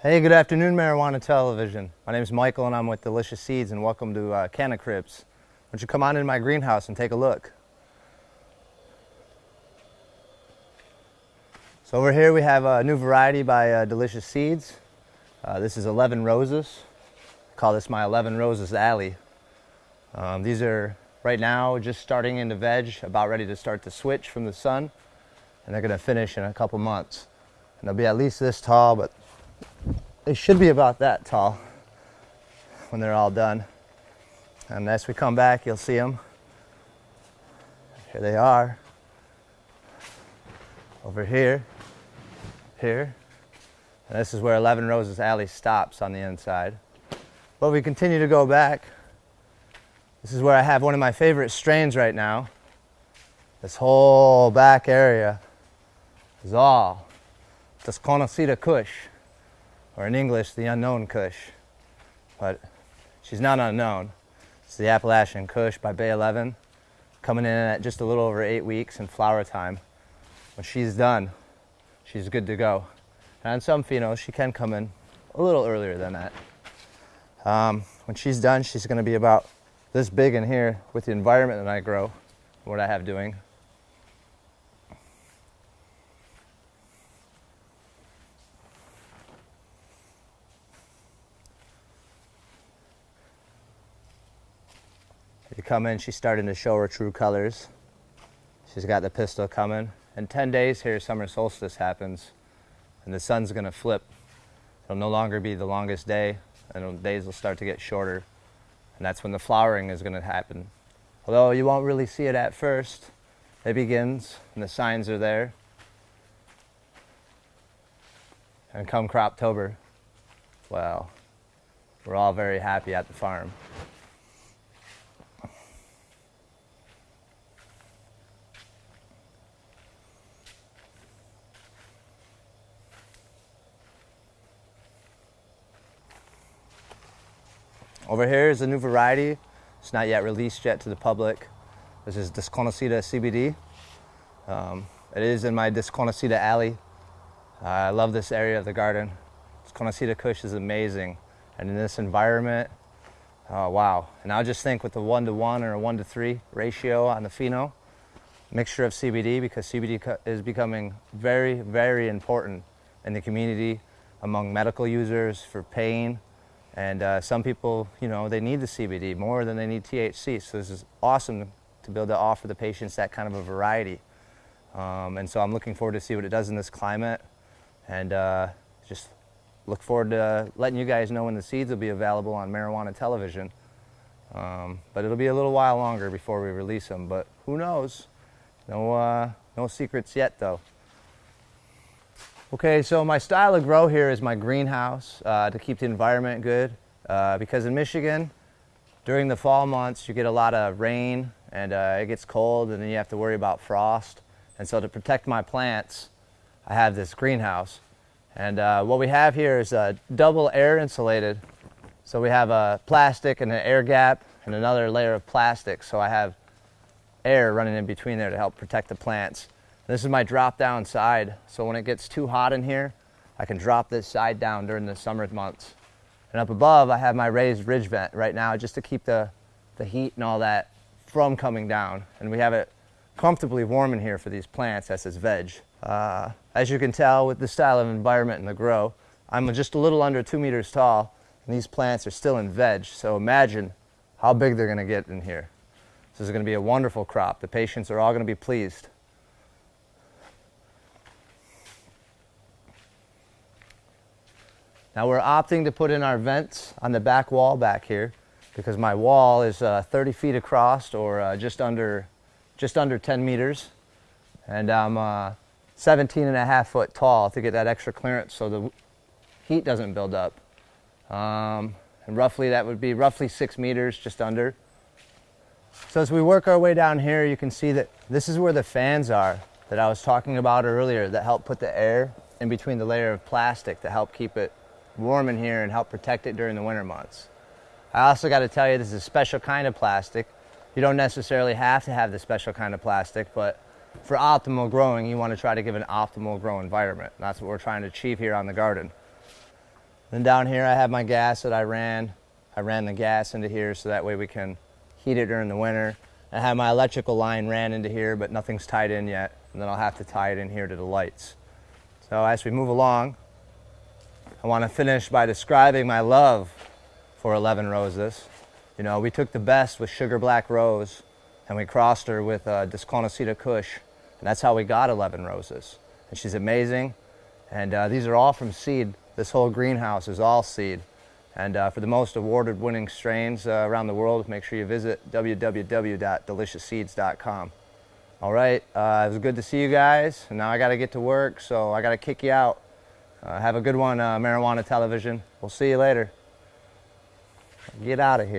Hey, good afternoon, Marijuana Television. My name is Michael and I'm with Delicious Seeds and welcome to uh, Canna Cribs. Why don't you come on in my greenhouse and take a look. So over here we have a new variety by uh, Delicious Seeds. Uh, this is 11 Roses. I call this my 11 Roses Alley. Um, these are right now just starting into veg, about ready to start the switch from the sun. And they're gonna finish in a couple months. And they'll be at least this tall, but they should be about that tall when they're all done. And as we come back, you'll see them. Here they are. Over here, here. And this is where 11 Roses Alley stops on the inside. But we continue to go back. This is where I have one of my favorite strains right now. This whole back area is all Desconocida Kush or in English, the unknown Kush. But she's not unknown. It's the Appalachian Kush by Bay 11, coming in at just a little over eight weeks in flower time. When she's done, she's good to go. And on some phenos, she can come in a little earlier than that. Um, when she's done, she's going to be about this big in here with the environment that I grow, what I have doing. You come in, she's starting to show her true colors. She's got the pistil coming. In 10 days here, summer solstice happens, and the sun's gonna flip. It'll no longer be the longest day, and days will start to get shorter. And that's when the flowering is gonna happen. Although you won't really see it at first, it begins, and the signs are there. And come Croptober, well, we're all very happy at the farm. Over here is a new variety. It's not yet released yet to the public. This is Desconocida CBD. Um, it is in my Desconocida alley. Uh, I love this area of the garden. Desconocida Kush is amazing. And in this environment, oh, wow. And I just think with the one to one or a one to three ratio on the pheno, mixture of CBD because CBD is becoming very, very important in the community among medical users for pain, and uh, some people, you know, they need the CBD more than they need THC. So this is awesome to be able to offer the patients that kind of a variety. Um, and so I'm looking forward to see what it does in this climate. And uh, just look forward to letting you guys know when the seeds will be available on marijuana television. Um, but it'll be a little while longer before we release them. But who knows? No, uh, no secrets yet, though. Okay, so my style of grow here is my greenhouse uh, to keep the environment good. Uh, because in Michigan, during the fall months, you get a lot of rain and uh, it gets cold and then you have to worry about frost. And so to protect my plants, I have this greenhouse. And uh, what we have here is a double air insulated. So we have a plastic and an air gap and another layer of plastic. So I have air running in between there to help protect the plants. This is my drop down side. So when it gets too hot in here, I can drop this side down during the summer months. And up above, I have my raised ridge vent right now just to keep the, the heat and all that from coming down. And we have it comfortably warm in here for these plants as is veg. Uh, as you can tell with the style of environment and the grow, I'm just a little under two meters tall and these plants are still in veg. So imagine how big they're gonna get in here. This is gonna be a wonderful crop. The patients are all gonna be pleased. Now we're opting to put in our vents on the back wall back here because my wall is uh, 30 feet across or uh, just under just under 10 meters and I'm uh, 17 and a half foot tall to get that extra clearance so the heat doesn't build up. Um, and roughly that would be roughly six meters just under. So as we work our way down here you can see that this is where the fans are that I was talking about earlier that help put the air in between the layer of plastic to help keep it warm in here and help protect it during the winter months. I also got to tell you this is a special kind of plastic. You don't necessarily have to have the special kind of plastic, but for optimal growing, you want to try to give an optimal grow environment. That's what we're trying to achieve here on the garden. Then down here I have my gas that I ran. I ran the gas into here so that way we can heat it during the winter. I have my electrical line ran into here, but nothing's tied in yet. And then I'll have to tie it in here to the lights. So as we move along, I want to finish by describing my love for 11 roses. You know, we took the best with Sugar Black Rose and we crossed her with uh, Desconocida Kush. And that's how we got 11 roses. And she's amazing. And uh, these are all from seed. This whole greenhouse is all seed. And uh, for the most awarded winning strains uh, around the world, make sure you visit www.deliciousseeds.com. All right, uh, it was good to see you guys. Now I got to get to work, so I got to kick you out. Uh, have a good one, uh, Marijuana Television. We'll see you later. Get out of here.